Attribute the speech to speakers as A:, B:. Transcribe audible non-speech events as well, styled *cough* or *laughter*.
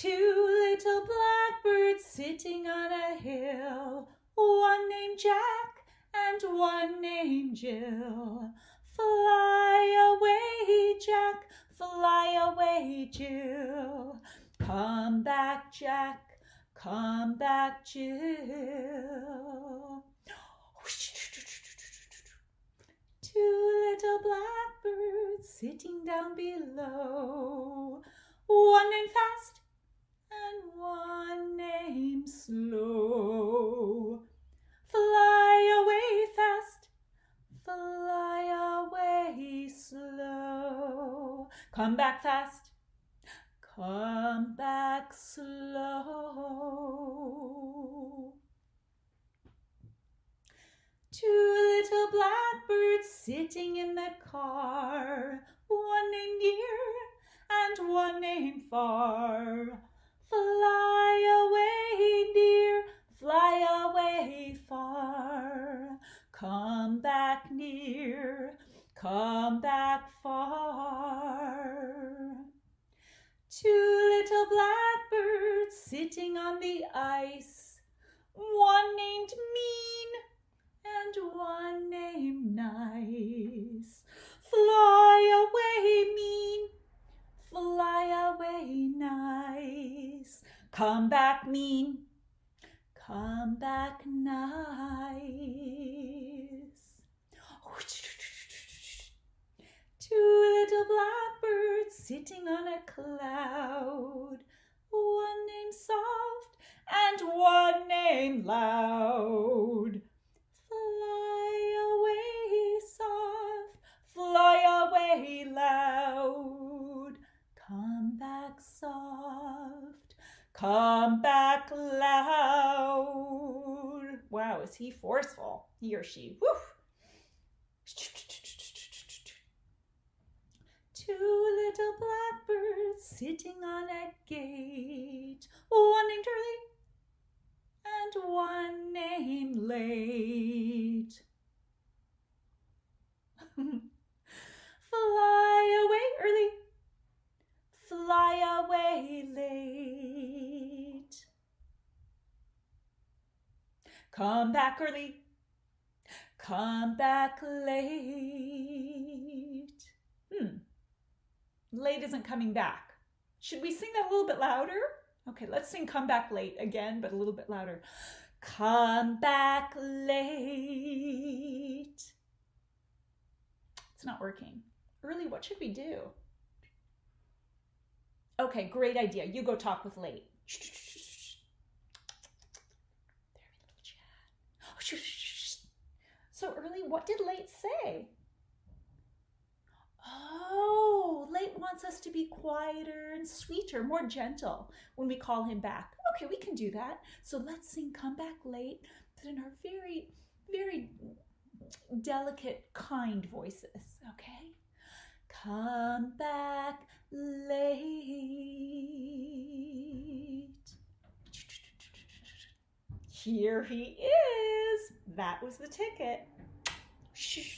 A: Two little blackbirds sitting on a hill, one named Jack and one named Jill. Fly away, Jack, fly away, Jill. Come back, Jack, come back, Jill. Two little blackbirds sitting down below, one named Fast and one named Slow. Fly away fast, fly away slow. Come back fast, come back slow. Two little blackbirds sitting in the car, one named near and one named far. Back near, come back far. Two little blackbirds sitting on the ice, one named Mean and one named Nice. Fly away, Mean, fly away, Nice. Come back, Mean, come back, Nice. Cloud, one named Soft and one name Loud. Fly away, Soft, fly away, Loud. Come back, Soft, come back, Loud. Wow, is he forceful? He or she. Woo! Two little blackbirds sitting on a gate, one named early and one named late. *laughs* fly away early, fly away late. Come back early, come back late. Hmm. Late isn't coming back. Should we sing that a little bit louder? Okay, let's sing Come Back Late again, but a little bit louder. Come back late. It's not working. Early, what should we do? Okay, great idea. You go talk with late. Oh, so early, what did late say? Oh, Late wants us to be quieter and sweeter, more gentle when we call him back. Okay, we can do that. So let's sing Come Back Late, but in our very, very delicate, kind voices, okay? Come back late. Here he is. That was the ticket. Shh.